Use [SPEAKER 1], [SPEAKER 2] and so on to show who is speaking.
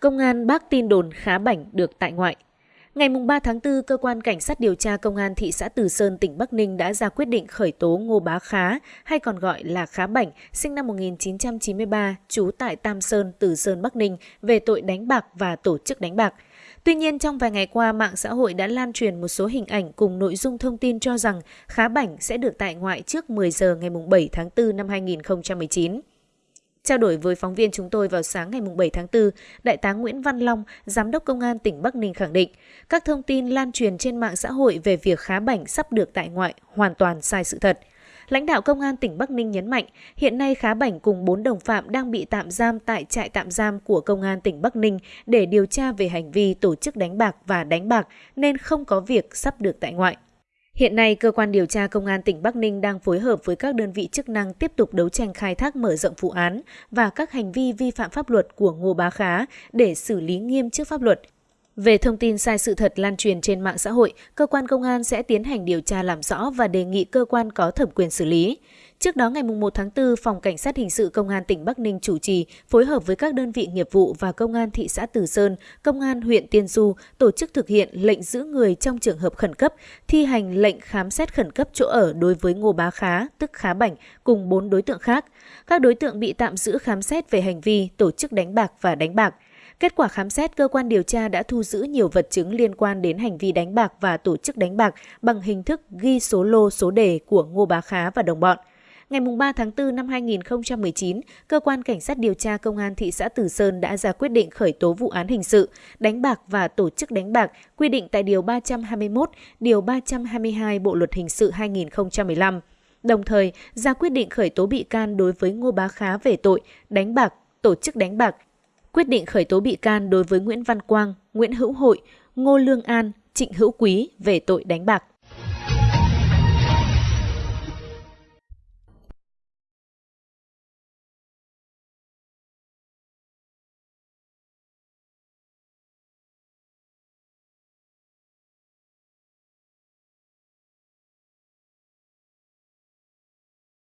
[SPEAKER 1] Công an bác tin đồn khá bảnh được tại ngoại. Ngày 3 tháng 4, Cơ quan Cảnh sát điều tra Công an thị xã Từ Sơn, tỉnh Bắc Ninh đã ra quyết định khởi tố Ngô Bá Khá, hay còn gọi là Khá Bảnh, sinh năm 1993, trú tại Tam Sơn, Từ Sơn, Bắc Ninh, về tội đánh bạc và tổ chức đánh bạc. Tuy nhiên, trong vài ngày qua, mạng xã hội đã lan truyền một số hình ảnh cùng nội dung thông tin cho rằng Khá Bảnh sẽ được tại ngoại trước 10 giờ ngày 7 tháng 4 năm 2019. Trao đổi với phóng viên chúng tôi vào sáng ngày 7 tháng 4, Đại tá Nguyễn Văn Long, Giám đốc Công an tỉnh Bắc Ninh khẳng định, các thông tin lan truyền trên mạng xã hội về việc khá bảnh sắp được tại ngoại hoàn toàn sai sự thật. Lãnh đạo Công an tỉnh Bắc Ninh nhấn mạnh, hiện nay khá bảnh cùng 4 đồng phạm đang bị tạm giam tại trại tạm giam của Công an tỉnh Bắc Ninh để điều tra về hành vi tổ chức đánh bạc và đánh bạc nên không có việc sắp được tại ngoại. Hiện nay, cơ quan điều tra công an tỉnh Bắc Ninh đang phối hợp với các đơn vị chức năng tiếp tục đấu tranh khai thác mở rộng vụ án và các hành vi vi phạm pháp luật của Ngô Bá Khá để xử lý nghiêm trước pháp luật. Về thông tin sai sự thật lan truyền trên mạng xã hội, cơ quan công an sẽ tiến hành điều tra làm rõ và đề nghị cơ quan có thẩm quyền xử lý. Trước đó ngày 1 tháng 4, Phòng Cảnh sát Hình sự Công an tỉnh Bắc Ninh chủ trì phối hợp với các đơn vị nghiệp vụ và Công an thị xã Từ Sơn, Công an huyện Tiên Du tổ chức thực hiện lệnh giữ người trong trường hợp khẩn cấp, thi hành lệnh khám xét khẩn cấp chỗ ở đối với Ngô Bá Khá, tức Khá Bảnh, cùng 4 đối tượng khác. Các đối tượng bị tạm giữ khám xét về hành vi tổ chức đánh bạc và đánh bạc. Kết quả khám xét, cơ quan điều tra đã thu giữ nhiều vật chứng liên quan đến hành vi đánh bạc và tổ chức đánh bạc bằng hình thức ghi số lô số đề của Ngô Bá Khá và đồng bọn. Ngày 3 tháng 4 năm 2019, Cơ quan Cảnh sát điều tra Công an thị xã Từ Sơn đã ra quyết định khởi tố vụ án hình sự, đánh bạc và tổ chức đánh bạc quy định tại Điều 321, Điều 322 Bộ Luật Hình sự 2015. Đồng thời, ra quyết định khởi tố bị can đối với Ngô Bá Khá về tội đánh bạc, tổ chức đánh bạc, quyết định khởi tố bị can đối với Nguyễn Văn Quang, Nguyễn Hữu Hội, Ngô Lương An, Trịnh Hữu Quý về tội đánh bạc.